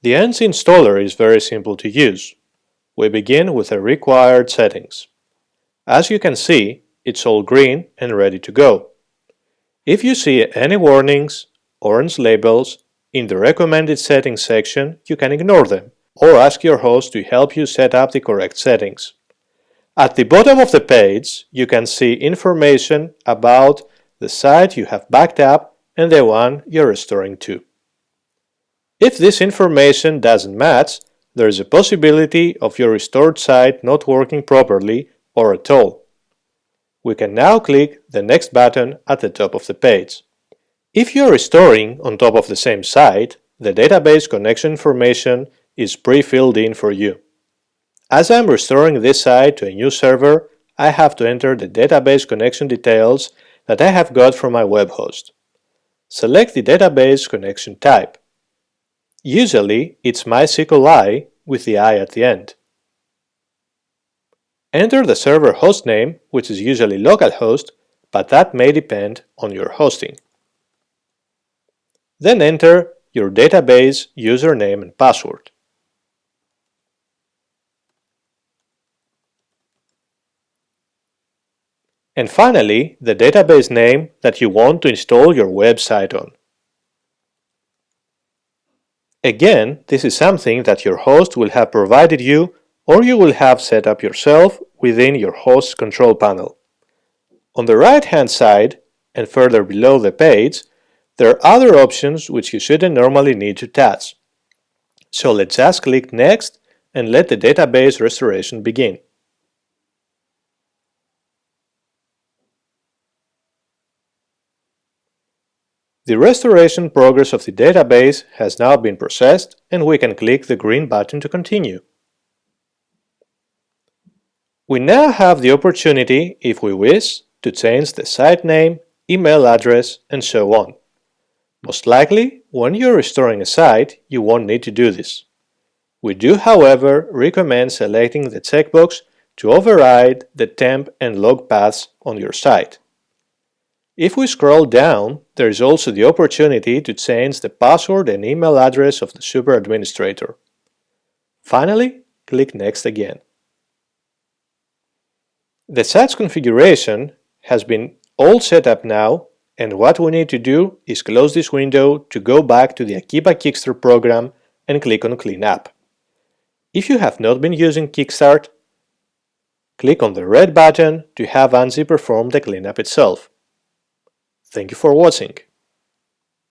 The ANGIE installer is very simple to use. We begin with the required settings. As you can see, it's all green and ready to go. If you see any warnings, orange labels, in the recommended settings section, you can ignore them or ask your host to help you set up the correct settings. At the bottom of the page, you can see information about the site you have backed up and the one you're restoring to. If this information doesn't match, there is a possibility of your restored site not working properly or at all. We can now click the Next button at the top of the page. If you're restoring on top of the same site, the database connection information is pre-filled in for you. As I'm restoring this site to a new server, I have to enter the database connection details that I have got from my web host. Select the database connection type. Usually, it's MySQLi with the i at the end. Enter the server hostname, which is usually localhost, but that may depend on your hosting. Then enter your database username and password. And finally, the database name that you want to install your website on. Again, this is something that your host will have provided you or you will have set up yourself within your host's control panel. On the right hand side, and further below the page, there are other options which you shouldn't normally need to touch. So let's just click Next and let the database restoration begin. The restoration progress of the database has now been processed and we can click the green button to continue. We now have the opportunity, if we wish, to change the site name, email address, and so on. Most likely, when you're restoring a site, you won't need to do this. We do, however, recommend selecting the checkbox to override the temp and log paths on your site. If we scroll down, there is also the opportunity to change the password and email address of the super administrator. Finally, click Next again. The site's configuration has been all set up now and what we need to do is close this window to go back to the Akeeba Kickstart program and click on Clean Up. If you have not been using Kickstart, click on the red button to have ANGIE perform the cleanup itself. Thank you for watching.